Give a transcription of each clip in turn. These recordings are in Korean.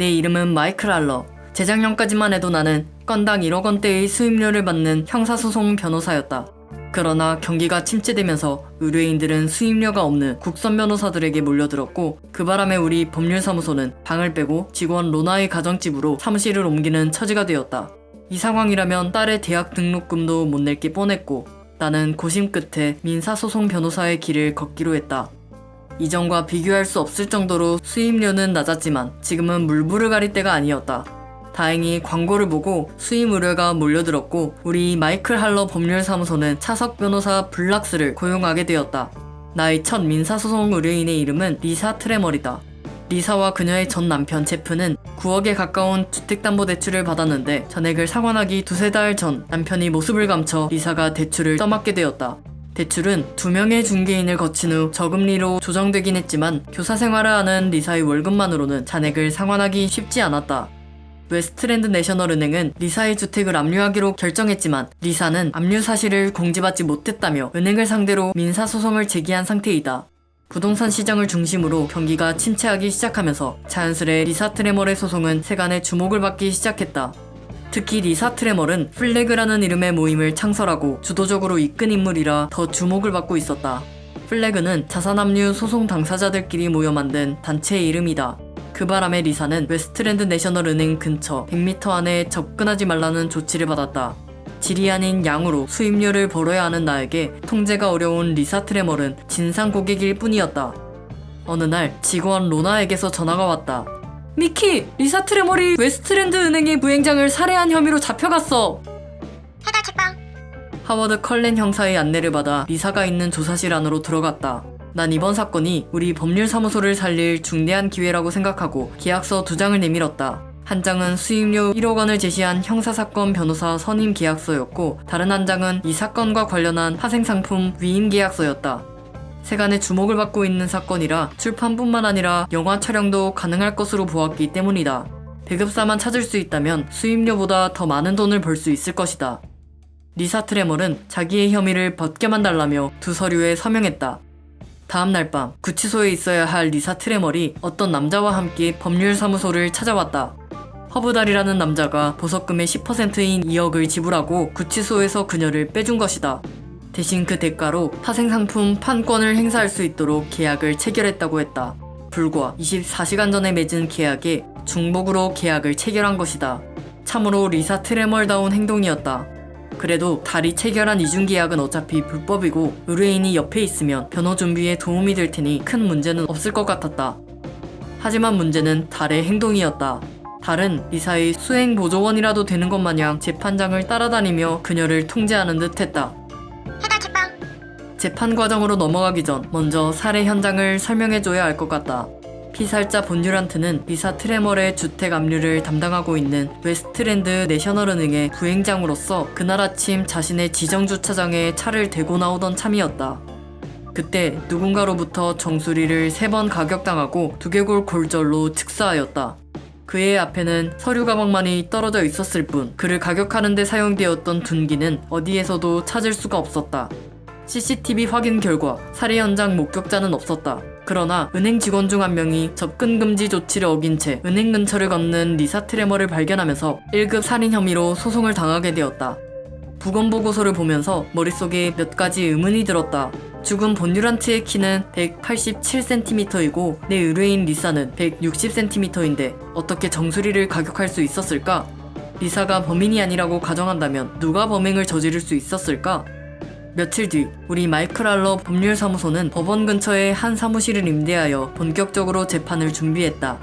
내 이름은 마이클 알러. 재작년까지만 해도 나는 건당 1억 원대의 수임료를 받는 형사소송 변호사였다. 그러나 경기가 침체되면서 의뢰인들은 수임료가 없는 국선 변호사들에게 몰려들었고 그 바람에 우리 법률사무소는 방을 빼고 직원 로나의 가정집으로 사무실을 옮기는 처지가 되었다. 이 상황이라면 딸의 대학 등록금도 못 낼 게 뻔했고 나는 고심 끝에 민사소송 변호사의 길을 걷기로 했다. 이전과 비교할 수 없을 정도로 수임료는 낮았지만 지금은 물불을 가릴 때가 아니었다. 다행히 광고를 보고 수임 의뢰가 몰려들었고 우리 마이클 할러 법률사무소는 차석 변호사 블락스를 고용하게 되었다. 나의 첫 민사소송 의뢰인의 이름은 리사 트레머리다. 리사와 그녀의 전 남편 제프는 9억에 가까운 주택담보대출을 받았는데 전액을 상환하기 두세 달 전 남편이 모습을 감춰 리사가 대출을 떠맡게 되었다. 대출은 두 명의 중개인을 거친 후 저금리로 조정되긴 했지만 교사 생활을 하는 리사의 월급만으로는 잔액을 상환하기 쉽지 않았다. 웨스트랜드 내셔널은행은 리사의 주택을 압류하기로 결정했지만 리사는 압류 사실을 공지받지 못했다며 은행을 상대로 민사소송을 제기한 상태이다. 부동산 시장을 중심으로 경기가 침체하기 시작하면서 자연스레 리사 트레멀의 소송은 세간의 주목을 받기 시작했다. 특히 리사 트레멀은 플래그라는 이름의 모임을 창설하고 주도적으로 이끈 인물이라 더 주목을 받고 있었다. 플래그는 자산압류 소송 당사자들끼리 모여 만든 단체의 이름이다. 그 바람에 리사는 웨스트랜드 내셔널 은행 근처 100m 안에 접근하지 말라는 조치를 받았다. 질이 아닌 양으로 수임료를 벌어야 하는 나에게 통제가 어려운 리사 트레멀은 진상 고객일 뿐이었다. 어느 날 직원 로나에게서 전화가 왔다. 미키! 리사 트레멀이 웨스트랜드 은행의 부행장을 살해한 혐의로 잡혀갔어! 해달 책방 하워드 컬렌 형사의 안내를 받아 리사가 있는 조사실 안으로 들어갔다. 난 이번 사건이 우리 법률사무소를 살릴 중대한 기회라고 생각하고 계약서 두 장을 내밀었다. 한 장은 수임료 1억 원을 제시한 형사사건 변호사 선임 계약서였고 다른 한 장은 이 사건과 관련한 파생상품 위임 계약서였다. 세간의 주목을 받고 있는 사건이라 출판뿐만 아니라 영화 촬영도 가능할 것으로 보았기 때문이다. 배급사만 찾을 수 있다면 수임료보다 더 많은 돈을 벌 수 있을 것이다. 리사 트레멀은 자기의 혐의를 벗겨만 달라며 두 서류에 서명했다. 다음 날 밤 구치소에 있어야 할 리사 트레멀이 어떤 남자와 함께 법률사무소를 찾아왔다. 허브달이라는 남자가 보석금의 10%인 2억을 지불하고 구치소에서 그녀를 빼준 것이다. 대신 그 대가로 파생상품 판권을 행사할 수 있도록 계약을 체결했다고 했다. 불과 24시간 전에 맺은 계약에 중복으로 계약을 체결한 것이다. 참으로 리사 트레멀다운 행동이었다. 그래도 달이 체결한 이중 계약은 어차피 불법이고 의뢰인이 옆에 있으면 변호 준비에 도움이 될 테니 큰 문제는 없을 것 같았다. 하지만 문제는 달의 행동이었다. 달은 리사의 수행 보조원이라도 되는 것 마냥 재판장을 따라다니며 그녀를 통제하는 듯 했다. 재판 과정으로 넘어가기 전 먼저 살해 현장을 설명해줘야 할 것 같다. 피살자 본듀란트는 리사 트레멀의 주택 압류를 담당하고 있는 웨스트랜드 내셔널은행의 부행장으로서 그날 아침 자신의 지정 주차장에 차를 대고 나오던 참이었다. 그때 누군가로부터 정수리를 세 번 가격당하고 두개골 골절로 즉사하였다. 그의 앞에는 서류 가방만이 떨어져 있었을 뿐 그를 가격하는 데 사용되었던 둔기는 어디에서도 찾을 수가 없었다. CCTV 확인 결과 살해 현장 목격자는 없었다. 그러나 은행 직원 중 한 명이 접근 금지 조치를 어긴 채 은행 근처를 걷는 리사 트레머를 발견하면서 1급 살인 혐의로 소송을 당하게 되었다. 부검 보고서를 보면서 머릿속에 몇 가지 의문이 들었다. 죽은 본듀란트의 키는 187cm이고 내 의뢰인 리사는 160cm인데 어떻게 정수리를 가격할 수 있었을까? 리사가 범인이 아니라고 가정한다면 누가 범행을 저지를 수 있었을까? 며칠 뒤 우리 마이클 할러 법률사무소는 법원 근처에 한 사무실을 임대하여 본격적으로 재판을 준비했다.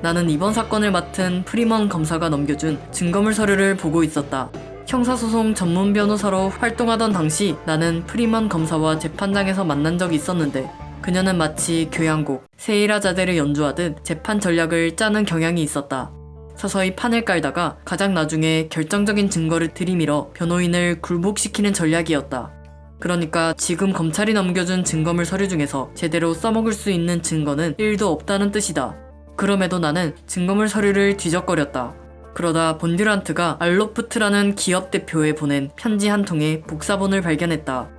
나는 이번 사건을 맡은 프리먼 검사가 넘겨준 증거물 서류를 보고 있었다. 형사소송 전문 변호사로 활동하던 당시 나는 프리먼 검사와 재판장에서 만난 적이 있었는데 그녀는 마치 교향곡 세헤라자데를 연주하듯 재판 전략을 짜는 경향이 있었다. 서서히 판을 깔다가 가장 나중에 결정적인 증거를 들이밀어 변호인을 굴복시키는 전략이었다. 그러니까 지금 검찰이 넘겨준 증거물 서류 중에서 제대로 써먹을 수 있는 증거는 1도 없다는 뜻이다. 그럼에도 나는 증거물 서류를 뒤적거렸다. 그러다 본듀란트가 알로프트라는 기업 대표에 보낸 편지 한 통의 복사본을 발견했다.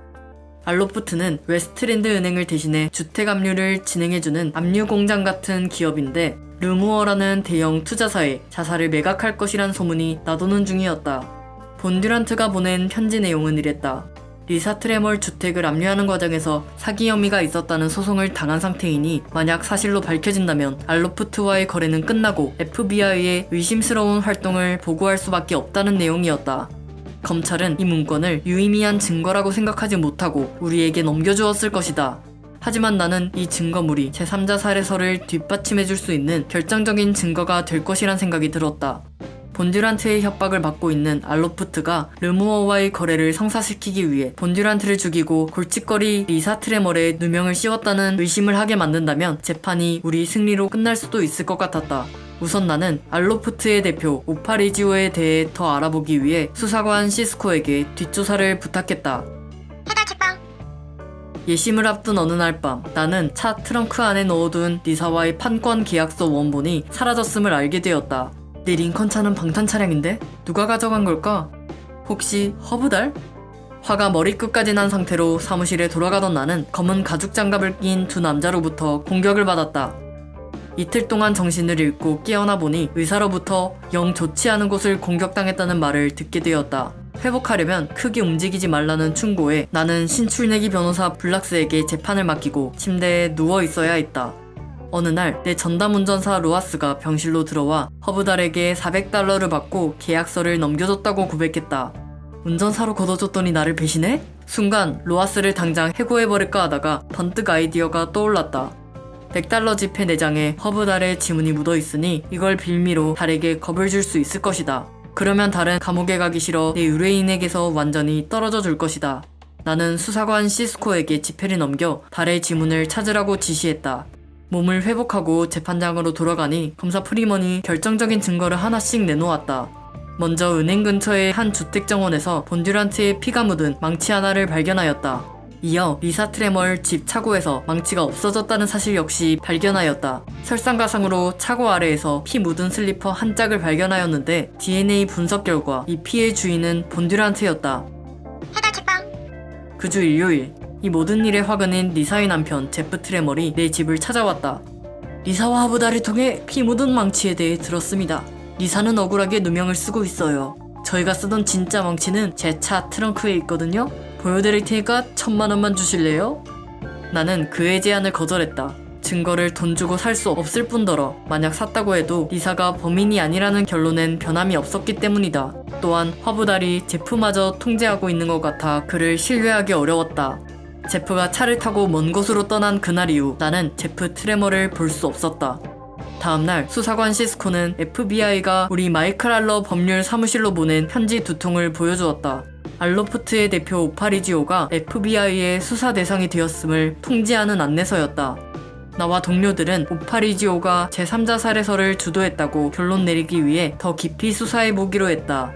알로프트는 웨스트랜드 은행을 대신해 주택 압류를 진행해주는 압류 공장 같은 기업인데 르무어라는 대형 투자사에 자사를 매각할 것이란 소문이 나도는 중이었다. 본듀란트가 보낸 편지 내용은 이랬다. 리사 트레멀 주택을 압류하는 과정에서 사기 혐의가 있었다는 소송을 당한 상태이니 만약 사실로 밝혀진다면 알로프트와의 거래는 끝나고 FBI의 의심스러운 활동을 보고할 수밖에 없다는 내용이었다. 검찰은 이 문건을 유의미한 증거라고 생각하지 못하고 우리에게 넘겨주었을 것이다. 하지만 나는 이 증거물이 제3자 살해설을 뒷받침해줄 수 있는 결정적인 증거가 될 것이란 생각이 들었다. 본듀란트의 협박을 받고 있는 알로프트가 르무어와의 거래를 성사시키기 위해 본듀란트를 죽이고 골칫거리 리사 트레멀에 누명을 씌웠다는 의심을 하게 만든다면 재판이 우리 승리로 끝날 수도 있을 것 같았다. 우선 나는 알로프트의 대표 오파리지오에 대해 더 알아보기 위해 수사관 시스코에게 뒷조사를 부탁했다. 예심을 앞둔 어느 날 밤 나는 차 트렁크 안에 넣어둔 리사와의 판권 계약서 원본이 사라졌음을 알게 되었다. 내 링컨 차는 방탄 차량인데 누가 가져간 걸까? 혹시 허브달? 화가 머리끝까지 난 상태로 사무실에 돌아가던 나는 검은 가죽 장갑을 낀 두 남자로부터 공격을 받았다. 이틀 동안 정신을 잃고 깨어나 보니 의사로부터 영 좋지 않은 곳을 공격당했다는 말을 듣게 되었다. 회복하려면 크게 움직이지 말라는 충고에 나는 신출내기 변호사 블락스에게 재판을 맡기고 침대에 누워 있어야 했다. 어느 날 내 전담 운전사 로아스가 병실로 들어와 허브달에게 400달러를 받고 계약서를 넘겨줬다고 고백했다. 운전사로 걷어줬더니 나를 배신해? 순간 로아스를 당장 해고해버릴까 하다가 번뜩 아이디어가 떠올랐다. 100달러 지폐 내장에 허브달의 지문이 묻어 있으니 이걸 빌미로 달에게 겁을 줄 수 있을 것이다. 그러면 달은 감옥에 가기 싫어 내 의뢰인에게서 완전히 떨어져 줄 것이다. 나는 수사관 시스코에게 지폐를 넘겨 달의 지문을 찾으라고 지시했다. 몸을 회복하고 재판장으로 돌아가니 검사 프리먼이 결정적인 증거를 하나씩 내놓았다. 먼저 은행 근처의 한 주택 정원에서 본듀란트의 피가 묻은 망치 하나를 발견하였다. 이어 리사 트레멀 집 차고에서 망치가 없어졌다는 사실 역시 발견하였다. 설상가상으로 차고 아래에서 피 묻은 슬리퍼 한 짝을 발견하였는데 DNA 분석 결과 이 피의 주인은 본듀란트였다. 해달 책방 그주 일요일 이 모든 일의 화근인 리사의 남편 제프 트레멀이 내 집을 찾아왔다. 리사와 허브달을 통해 피 묻은 망치에 대해 들었습니다. 리사는 억울하게 누명을 쓰고 있어요. 저희가 쓰던 진짜 망치는 제 차 트렁크에 있거든요. 보여드릴 테니까 천만 원만 주실래요? 나는 그의 제안을 거절했다. 증거를 돈 주고 살 수 없을 뿐더러 만약 샀다고 해도 리사가 범인이 아니라는 결론엔 변함이 없었기 때문이다. 또한 허브달이 제프마저 통제하고 있는 것 같아 그를 신뢰하기 어려웠다. 제프가 차를 타고 먼 곳으로 떠난 그날 이후 나는 제프 트레머를 볼 수 없었다. 다음날 수사관 시스코는 FBI가 우리 마이클 알러 법률 사무실로 보낸 편지 두 통을 보여주었다. 알로프트의 대표 오파리지오가 FBI의 수사 대상이 되었음을 통지하는 안내서였다. 나와 동료들은 오파리지오가 제3자 살해설을 주도했다고 결론 내리기 위해 더 깊이 수사해 보기로 했다.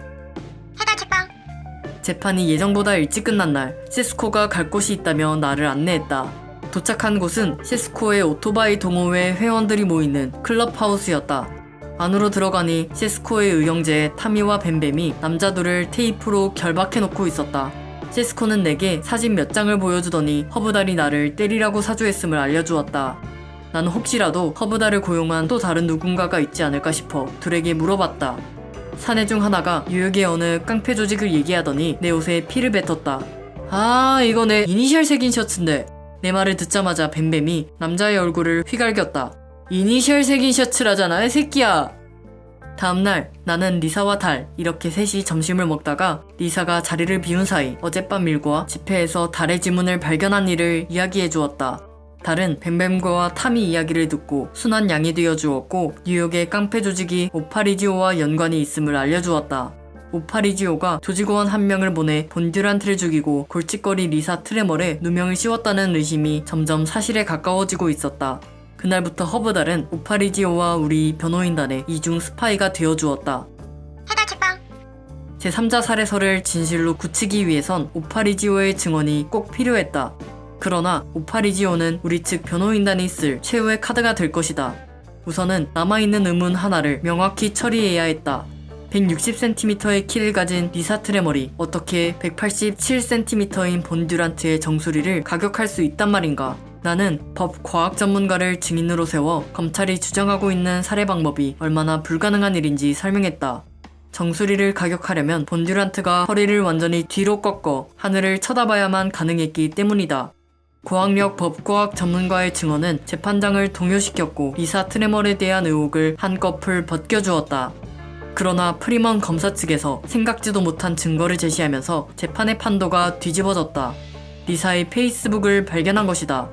재판이 예정보다 일찍 끝난 날 시스코가 갈 곳이 있다며 나를 안내했다. 도착한 곳은 시스코의 오토바이 동호회 회원들이 모이는 클럽하우스였다. 안으로 들어가니 시스코의 의형제인 타미와 뱀뱀이 남자 둘을 테이프로 결박해놓고 있었다. 시스코는 내게 사진 몇 장을 보여주더니 허브달이 나를 때리라고 사주했음을 알려주었다. 나는 혹시라도 허브달을 고용한 또 다른 누군가가 있지 않을까 싶어 둘에게 물어봤다. 사내 중 하나가 뉴욕의 어느 깡패 조직을 얘기하더니 내 옷에 피를 뱉었다. 아, 이거 내 이니셜 새긴 셔츠인데. 내 말을 듣자마자 뱀뱀이 남자의 얼굴을 휘갈겼다. 이니셜 새긴 셔츠라잖아, 이 새끼야. 다음날 나는 리사와 달 이렇게 셋이 점심을 먹다가 리사가 자리를 비운 사이 어젯밤 일과 집회에서 달의 지문을 발견한 일을 이야기해 주었다. 달은 뱀뱀과 타미 이야기를 듣고 순한 양이 되어 주었고 뉴욕의 깡패 조직이 오파리지오와 연관이 있음을 알려주었다. 오파리지오가 조직원 한 명을 보내 본듀란트를 죽이고 골칫거리 리사 트레멀에 누명을 씌웠다는 의심이 점점 사실에 가까워지고 있었다. 그날부터 허브달은 오파리지오와 우리 변호인단의 이중 스파이가 되어 주었다. 해달 책방 제3자 살해설을 진실로 굳히기 위해선 오파리지오의 증언이 꼭 필요했다. 그러나 오파리지오는 우리 측 변호인단이 쓸 최후의 카드가 될 것이다. 우선은 남아있는 의문 하나를 명확히 처리해야 했다. 160cm의 키를 가진 리사 트레 머리 어떻게 187cm인 본듀란트의 정수리를 가격할 수 있단 말인가? 나는 법 과학 전문가를 증인으로 세워 검찰이 주장하고 있는 살해 방법이 얼마나 불가능한 일인지 설명했다. 정수리를 가격하려면 본듀란트가 허리를 완전히 뒤로 꺾어 하늘을 쳐다봐야만 가능했기 때문이다. 고학력 법과학 전문가의 증언은 재판장을 동요시켰고 리사 트레멀에 대한 의혹을 한꺼풀 벗겨주었다. 그러나 프리먼 검사 측에서 생각지도 못한 증거를 제시하면서 재판의 판도가 뒤집어졌다. 리사의 페이스북을 발견한 것이다.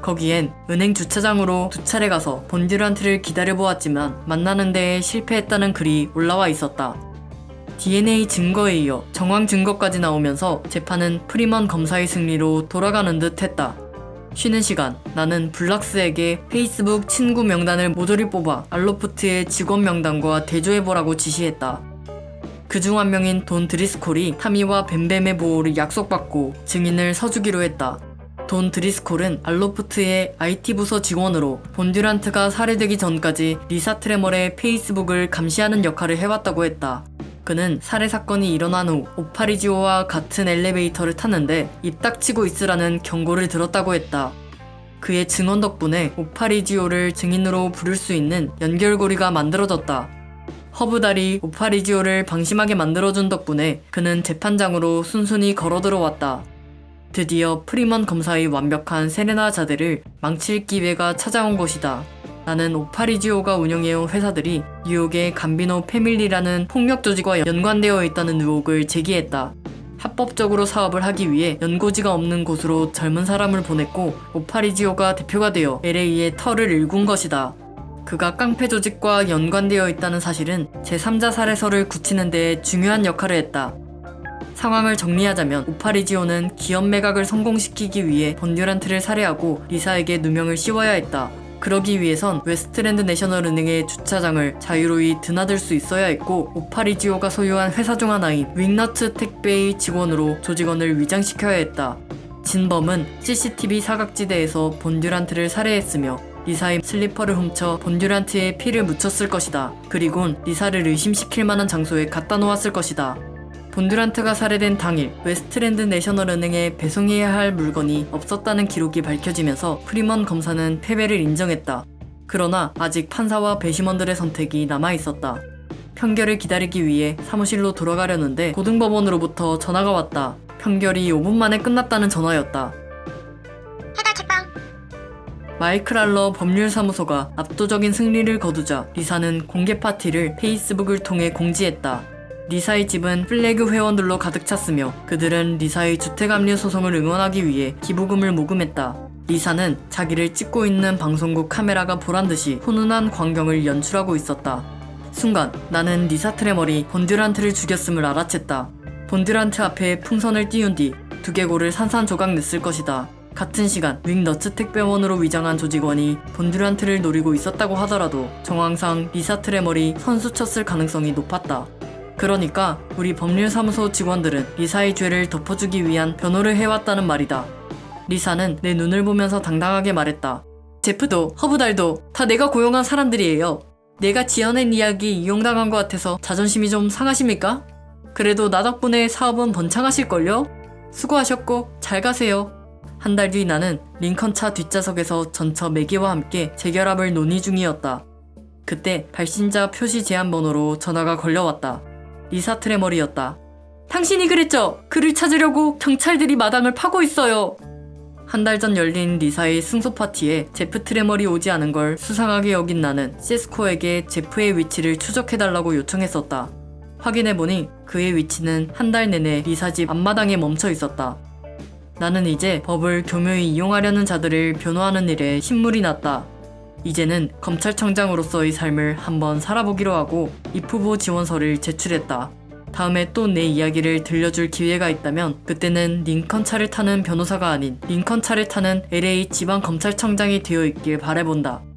거기엔 은행 주차장으로 두 차례 가서 본듀란트를 기다려보았지만 만나는 데에 실패했다는 글이 올라와 있었다. DNA 증거에 이어 정황 증거까지 나오면서 재판은 프리먼 검사의 승리로 돌아가는 듯 했다. 쉬는 시간, 나는 블락스에게 페이스북 친구 명단을 모조리 뽑아 알로프트의 직원 명단과 대조해보라고 지시했다. 그중 한 명인 돈 드리스콜이 타미와 뱀뱀의 보호를 약속받고 증인을 서주기로 했다. 돈 드리스콜은 알로프트의 IT 부서 직원으로 본듀란트가 살해되기 전까지 리사 트레멀의 페이스북을 감시하는 역할을 해왔다고 했다. 그는 살해 사건이 일어난 후 오파리지오와 같은 엘리베이터를 탔는데 입 닥치고 있으라는 경고를 들었다고 했다. 그의 증언 덕분에 오파리지오를 증인으로 부를 수 있는 연결고리가 만들어졌다. 허브달이 오파리지오를 방심하게 만들어준 덕분에 그는 재판장으로 순순히 걸어 들어왔다. 드디어 프리먼 검사의 완벽한 세레나데를 망칠 기회가 찾아온 것이다. 나는 오파리지오가 운영해온 회사들이 뉴욕의 감비노 패밀리라는 폭력 조직과 연관되어 있다는 의혹을 제기했다. 합법적으로 사업을 하기 위해 연고지가 없는 곳으로 젊은 사람을 보냈고 오파리지오가 대표가 되어 LA에 터를 일군 것이다. 그가 깡패 조직과 연관되어 있다는 사실은 제3자 살해설을 굳히는 데 중요한 역할을 했다. 상황을 정리하자면 오파리지오는 기업 매각을 성공시키기 위해 본듀란트를 살해하고 리사에게 누명을 씌워야 했다. 그러기 위해선 웨스트랜드 내셔널 은행의 주차장을 자유로이 드나들 수 있어야 했고 오파리지오가 소유한 회사 중 하나인 윙너트 택배의 직원으로 조직원을 위장시켜야 했다. 진범은 CCTV 사각지대에서 본듀란트를 살해했으며 리사의 슬리퍼를 훔쳐 본듀란트의 피를 묻혔을 것이다. 그리곤 리사를 의심시킬 만한 장소에 갖다 놓았을 것이다. 본듀란트가 살해된 당일 웨스트랜드 내셔널 은행에 배송해야 할 물건이 없었다는 기록이 밝혀지면서 프리먼 검사는 패배를 인정했다. 그러나 아직 판사와 배심원들의 선택이 남아 있었다. 판결을 기다리기 위해 사무실로 돌아가려는데 고등법원으로부터 전화가 왔다. 판결이 5분 만에 끝났다는 전화였다. 마이클 할러 법률사무소가 압도적인 승리를 거두자 리사는 공개 파티를 페이스북을 통해 공지했다. 리사의 집은 FLAG 회원들로 가득 찼으며 그들은 리사의 주택압류 소송을 응원하기 위해 기부금을 모금했다. 리사는 자기를 찍고 있는 방송국 카메라가 보란 듯이 훈훈한 광경을 연출하고 있었다. 순간 나는 리사 트레멀이 본듀란트를 죽였음을 알아챘다. 본듀란트 앞에 풍선을 띄운 뒤 두개골을 산산조각 냈을 것이다. 같은 시간 윙너츠 택배원으로 위장한 조직원이 본듀란트를 노리고 있었다고 하더라도 정황상 리사 트레머리 선수 쳤을 가능성이 높았다. 그러니까 우리 법률사무소 직원들은 리사의 죄를 덮어주기 위한 변호를 해왔다는 말이다. 리사는 내 눈을 보면서 당당하게 말했다. 제프도 허브달도 다 내가 고용한 사람들이에요. 내가 지어낸 이야기 이용당한 것 같아서 자존심이 좀 상하십니까? 그래도 나 덕분에 사업은 번창하실걸요? 수고하셨고 잘 가세요. 한 달 뒤 나는 링컨차 뒷좌석에서 전처 매기와 함께 재결합을 논의 중이었다. 그때 발신자 표시 제한 번호로 전화가 걸려왔다. 리사 트레멀이었다. 당신이 그랬죠? 그를 찾으려고 경찰들이 마당을 파고 있어요. 한 달 전 열린 리사의 승소 파티에 제프 트레멀이 오지 않은 걸 수상하게 여긴 나는 시스코에게 제프의 위치를 추적해달라고 요청했었다. 확인해보니 그의 위치는 한 달 내내 리사 집 앞마당에 멈춰 있었다. 나는 이제 법을 교묘히 이용하려는 자들을 변호하는 일에 신물이 났다. 이제는 검찰청장으로서의 삶을 한번 살아보기로 하고 입후보 지원서를 제출했다. 다음에 또 내 이야기를 들려줄 기회가 있다면 그때는 링컨 차를 타는 변호사가 아닌 링컨 차를 타는 LA 지방검찰청장이 되어 있길 바라본다.